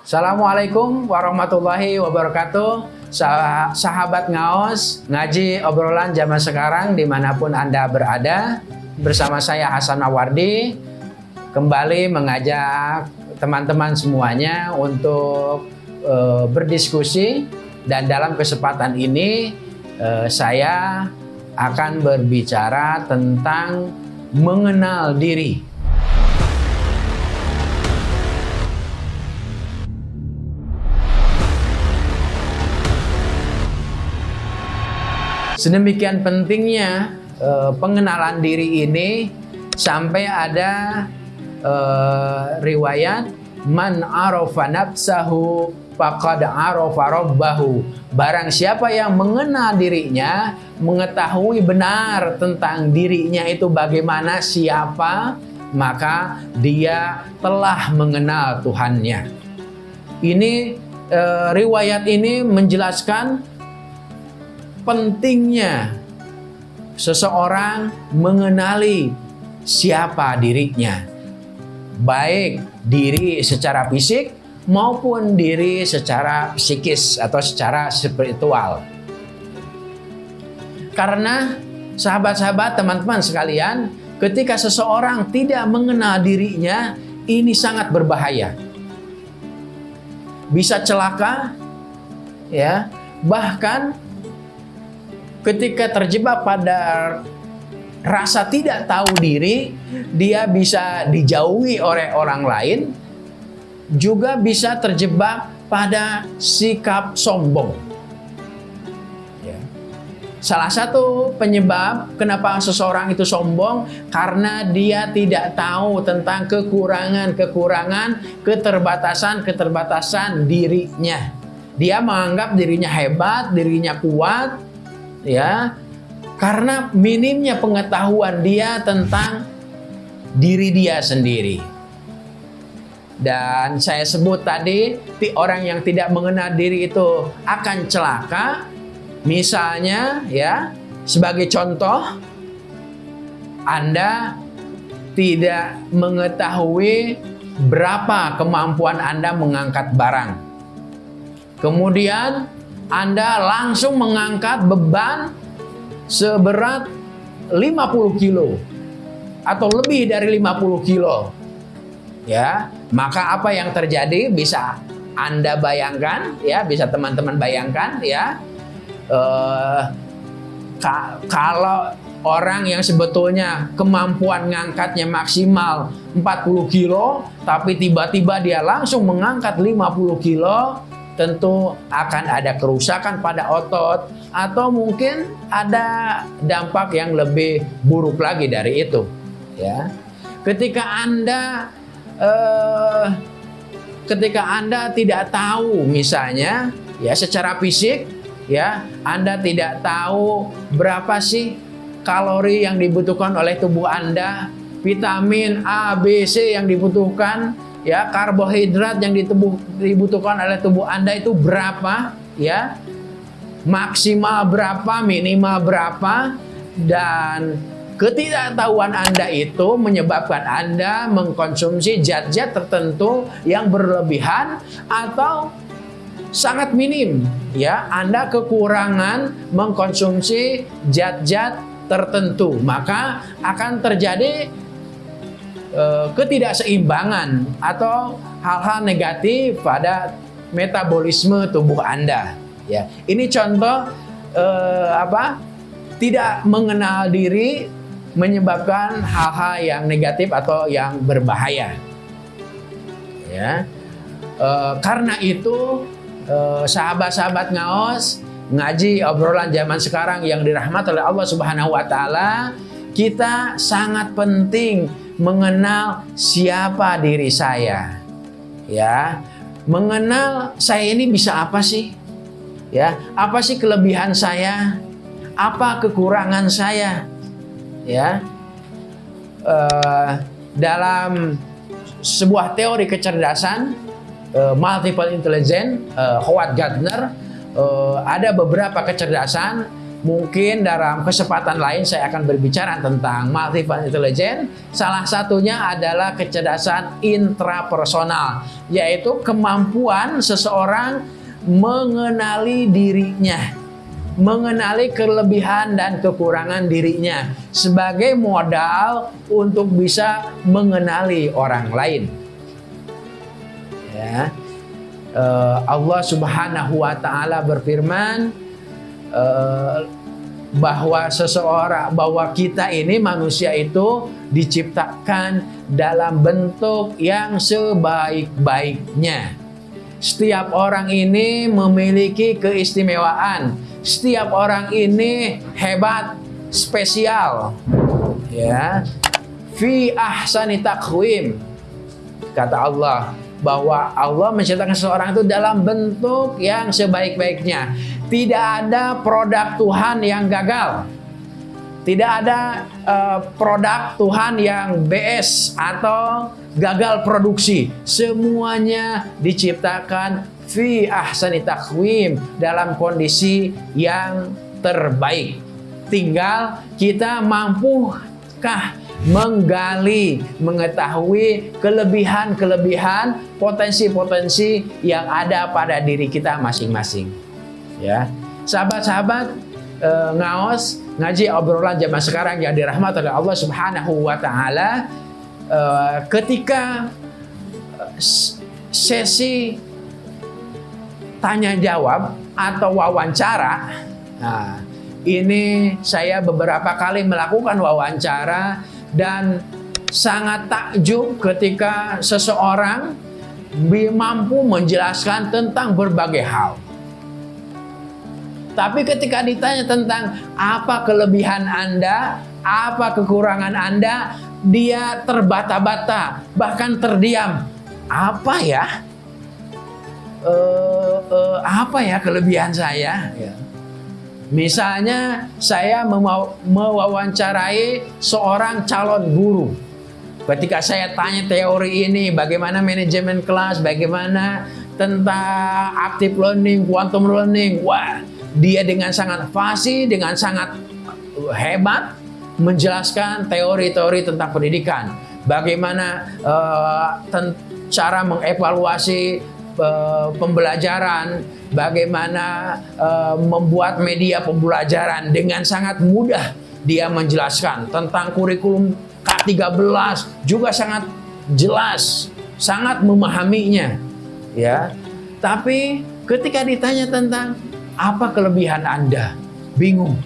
Assalamualaikum warahmatullahi wabarakatuh. Sah Sahabat Ngaos Ngaji obrolan zaman sekarang di mana pun Anda berada Bersama saya Hasan Awardi Kembali mengajak teman-teman semuanya untuk uh, berdiskusi. Dan dalam kesempatan ini uh, saya akan berbicara tentang mengenal diri Sedemikian pentingnya uh, pengenalan diri ini sampai ada uh, riwayat man arafa nafsahu faqad arafa rabbahu. Barang siapa yang mengenal dirinya, mengetahui benar tentang dirinya itu bagaimana siapa, maka dia telah mengenal Tuhannya. Ini uh, riwayat ini menjelaskan pentingnya seseorang mengenali siapa dirinya, baik diri secara fisik maupun diri secara psikis atau secara spiritual. Karena sahabat-sahabat, teman-teman sekalian, ketika seseorang tidak mengenal dirinya, ini sangat berbahaya. Bisa celaka, ya, bahkan ketika terjebak pada rasa tidak tahu diri, dia bisa dijauhi oleh orang lain, juga bisa terjebak pada sikap sombong. Ya. Salah satu penyebab kenapa seseorang itu sombong karena dia tidak tahu tentang kekurangan-kekurangan, keterbatasan-keterbatasan dirinya. Dia menganggap dirinya hebat, dirinya kuat, ya karena minimnya pengetahuan dia tentang diri dia sendiri. Dan saya sebut tadi, orang yang tidak mengenal diri itu akan celaka. Misalnya, ya, sebagai contoh, Anda tidak mengetahui berapa kemampuan Anda mengangkat barang. Kemudian anda langsung mengangkat beban seberat 50 kilo atau lebih dari 50 kilo. Ya, maka apa yang terjadi bisa Anda bayangkan ya, bisa teman-teman bayangkan ya. Uh, ka kalau orang yang sebetulnya kemampuan ngangkatnya maksimal 40 kilo tapi tiba-tiba dia langsung mengangkat 50 kilo tentu akan ada kerusakan pada otot atau mungkin ada dampak yang lebih buruk lagi dari itu ya. Ketika anda eh, ketika anda tidak tahu misalnya ya secara fisik ya anda tidak tahu berapa sih kalori yang dibutuhkan oleh tubuh anda vitamin A B C yang dibutuhkan ya karbohidrat yang ditubuh, dibutuhkan oleh tubuh Anda itu berapa? Ya maksimal berapa minimal berapa? Dan ketidaktahuan Anda itu menyebabkan Anda mengkonsumsi zat-zat tertentu yang berlebihan atau sangat minim. Ya Anda kekurangan mengkonsumsi zat-zat tertentu. Maka akan terjadi ketidakseimbangan atau hal-hal negatif pada metabolisme tubuh Anda. Ya, ini contoh eh, apa? Tidak mengenal diri menyebabkan hal-hal yang negatif atau yang berbahaya. Ya, eh, karena itu eh, sahabat-sahabat ngaos ngaji obrolan zaman sekarang yang dirahmati oleh Allah Subhanahu Wa Taala, kita sangat penting mengenal siapa diri saya. Ya. Mengenal saya ini bisa apa sih? Ya, apa sih kelebihan saya? Apa kekurangan saya? Ya. Uh, dalam sebuah teori kecerdasan uh, multiple intelligence uh, Howard Gardner uh, ada beberapa kecerdasan Mungkin dalam kesempatan lain saya akan berbicara tentang multiple intelligence. Salah satunya adalah kecerdasan intrapersonal, yaitu kemampuan seseorang mengenali dirinya, mengenali kelebihan dan kekurangan dirinya sebagai modal untuk bisa mengenali orang lain. Ya. Eh, Allah Subhanahu wa taala berfirman Eh, bahwa seseorang bahwa kita ini manusia itu diciptakan dalam bentuk yang sebaik-baiknya. Setiap orang ini memiliki keistimewaan. Setiap orang ini hebat, spesial. Ya. Fi ahsani takwim. Kata Allah bahwa Allah menciptakan seseorang itu dalam bentuk yang sebaik-baiknya. Tidak ada produk Tuhan yang gagal. Tidak ada uh, produk Tuhan yang BS atau gagal produksi. Semuanya diciptakan fi ahsani takwim dalam kondisi yang terbaik. Tinggal kita mampukah menggali, mengetahui kelebihan-kelebihan, potensi-potensi yang ada pada diri kita masing-masing ya. Sahabat-sahabat e, ngaos ngaji obrolan zaman sekarang yang dirahmati oleh Allah Subhanahu wa taala. E, ketika sesi tanya jawab atau wawancara nah ini saya beberapa kali melakukan wawancara dan sangat takjub ketika seseorang mampu menjelaskan tentang berbagai hal tapi ketika ditanya tentang apa kelebihan Anda, apa kekurangan Anda, dia terbata-bata, bahkan terdiam. Apa ya? Uh, uh, apa ya kelebihan saya? Ya. Misalnya saya mewawancarai seorang calon guru. Ketika saya tanya teori ini, bagaimana manajemen kelas, bagaimana tentang active learning, quantum learning, wah dia dengan sangat fasih, dengan sangat hebat menjelaskan teori-teori tentang pendidikan. Bagaimana uh, cara mengevaluasi uh, pembelajaran, bagaimana uh, membuat media pembelajaran dengan sangat mudah dia menjelaskan tentang kurikulum K13 juga sangat jelas, sangat memahaminya, ya. Tapi ketika ditanya tentang apa kelebihan Anda? Bingung.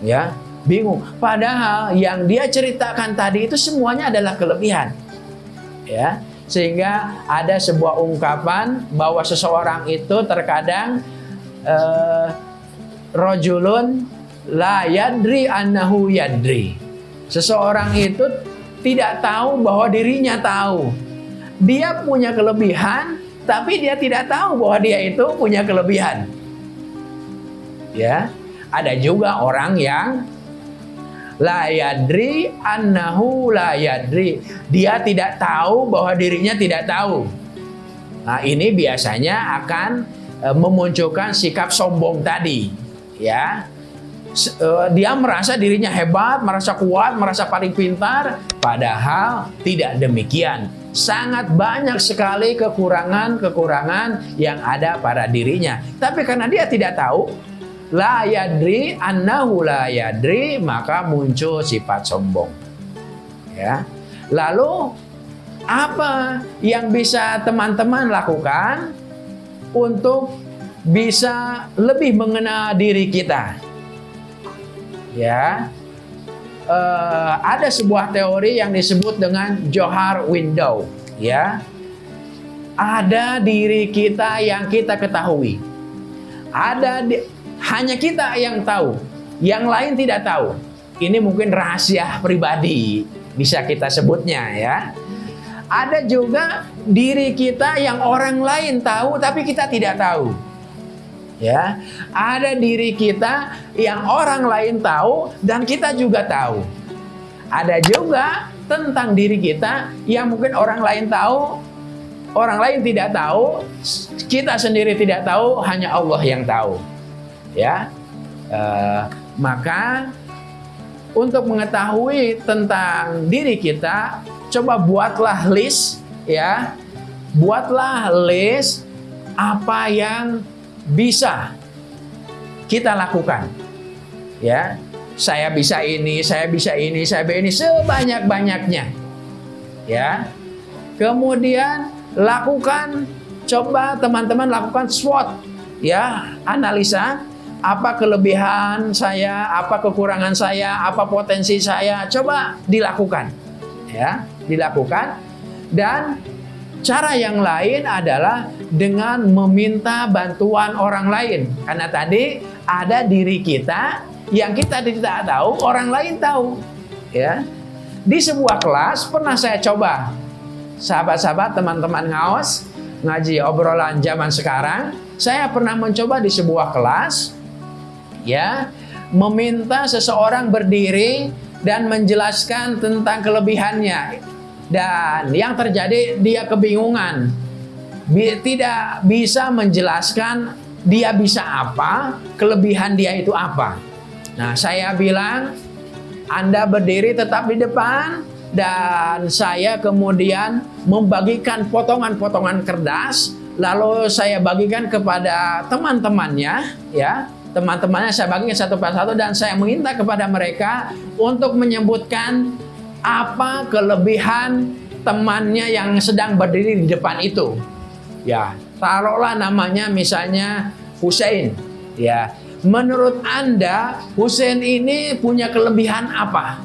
Ya, bingung. Padahal yang dia ceritakan tadi itu semuanya adalah kelebihan. Ya, sehingga ada sebuah ungkapan bahwa seseorang itu terkadang uh, rojulun la yadri annahu yadri. Seseorang itu tidak tahu bahwa dirinya tahu. Dia punya kelebihan, tapi dia tidak tahu bahwa dia itu punya kelebihan ya ada juga orang yang la yadri annahu dia tidak tahu bahwa dirinya tidak tahu. Nah ini biasanya akan e, memunculkan sikap sombong tadi ya. E, dia merasa dirinya hebat merasa kuat merasa paling pintar padahal tidak demikian. Sangat banyak sekali kekurangan-kekurangan yang ada pada dirinya. Tapi karena dia tidak tahu la yadri annahu la yadri maka muncul sifat sombong. Ya. Lalu apa yang bisa teman-teman lakukan untuk bisa lebih mengenal diri kita? Ya. Uh, ada sebuah teori yang disebut dengan Johar window ya. Ada diri kita yang kita ketahui. Ada di, hanya kita yang tahu, yang lain tidak tahu. Ini mungkin rahasia pribadi, bisa kita sebutnya ya. Ada juga diri kita yang orang lain tahu tapi kita tidak tahu. Ya, ada diri kita yang orang lain tahu dan kita juga tahu. Ada juga tentang diri kita yang mungkin orang lain tahu, orang lain tidak tahu, kita sendiri tidak tahu, hanya Allah yang tahu ya Uh, maka untuk mengetahui tentang diri kita, coba buatlah list ya. Buatlah list apa yang bisa kita lakukan. Ya. Saya bisa ini, saya bisa ini, saya bisa ini sebanyak-banyaknya. Ya. Kemudian lakukan coba teman-teman lakukan SWOT ya, analisa apa kelebihan saya, apa kekurangan saya, apa potensi saya, coba dilakukan. Ya, dilakukan. Dan cara yang lain adalah dengan meminta bantuan orang lain. Karena tadi ada diri kita yang kita tidak tahu, orang lain tahu. Ya. Di sebuah kelas pernah saya coba. Sahabat-sahabat, teman-teman ngaos, ngaji obrolan zaman sekarang, saya pernah mencoba di sebuah kelas ya meminta seseorang berdiri dan menjelaskan tentang kelebihannya. Dan yang terjadi dia kebingungan. Tidak bisa menjelaskan dia bisa apa kelebihan dia itu apa. Nah saya bilang anda berdiri tetap di depan dan saya kemudian membagikan potongan-potongan kertas lalu saya bagikan kepada teman-temannya ya teman-temannya saya bagikan satu persatu dan saya minta kepada mereka untuk menyebutkan apa kelebihan temannya yang sedang berdiri di depan itu. Ya, taruhlah namanya misalnya Hussein. Ya, menurut Anda Hussein ini punya kelebihan apa?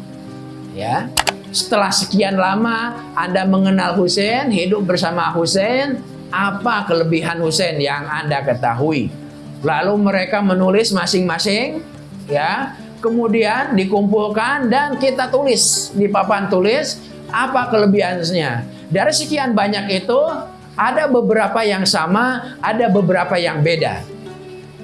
Ya, setelah sekian lama Anda mengenal Hussein, hidup bersama Hussein, apa kelebihan Hussein yang Anda ketahui? Lalu mereka menulis masing-masing ya. Kemudian dikumpulkan dan kita tulis di papan tulis apa kelebihannya. Dari sekian banyak itu ada beberapa yang sama, ada beberapa yang beda.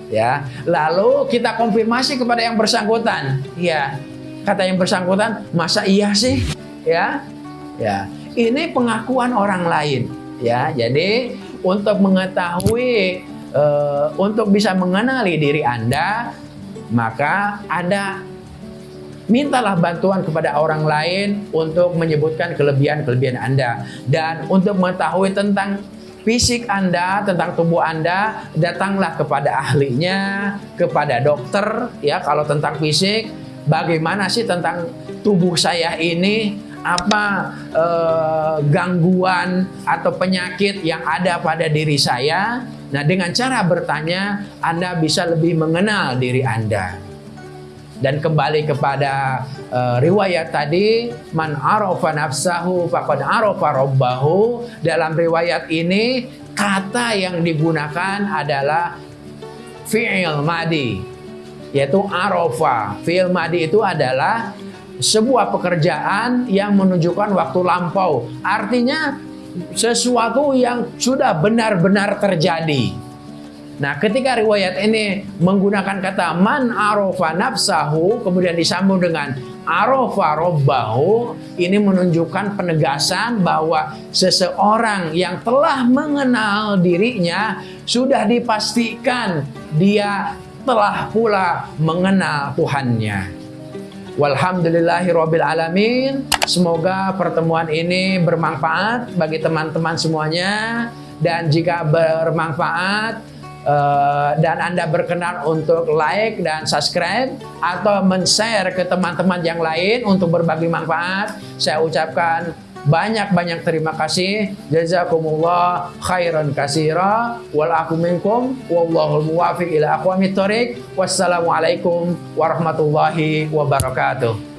Ya, lalu kita konfirmasi kepada yang bersangkutan. Ya, kata yang bersangkutan, masa iya sih? Ya, ya. Ini pengakuan orang lain. Ya, jadi untuk mengetahui uh, untuk bisa mengenali diri Anda, maka Anda mintalah bantuan kepada orang lain untuk menyebutkan kelebihan-kelebihan Anda. Dan untuk mengetahui tentang fisik Anda, tentang tubuh Anda, datanglah kepada ahlinya, kepada dokter ya kalau tentang fisik, bagaimana sih tentang tubuh saya ini apa eh, gangguan atau penyakit yang ada pada diri saya. Nah, dengan cara bertanya, Anda bisa lebih mengenal diri Anda. Dan kembali kepada uh, riwayat tadi, man arafa nafsahu faqad arafa rabbahu. Dalam riwayat ini, kata yang digunakan adalah fi'il madi, yaitu arafa. Fi'il madi itu adalah sebuah pekerjaan yang menunjukkan waktu lampau. Artinya sesuatu yang sudah benar-benar terjadi. Nah, ketika riwayat ini menggunakan kata man arofa nafsahu kemudian disambung dengan arofa robbahu ini menunjukkan penegasan bahwa seseorang yang telah mengenal dirinya sudah dipastikan dia telah pula mengenal Tuhannya. Walhamdulillahirabbil alamin. Semoga pertemuan ini bermanfaat bagi teman-teman semuanya dan jika bermanfaat uh, dan Anda berkenan untuk like dan subscribe atau men-share ke teman-teman yang lain untuk berbagi manfaat, saya ucapkan banyak-banyak terima kasih. Jazakumullah khairan kasira wal aku wallahul muwafiq ila aqwamit thoriq. Wassalamualaikum warahmatullahi wabarakatuh.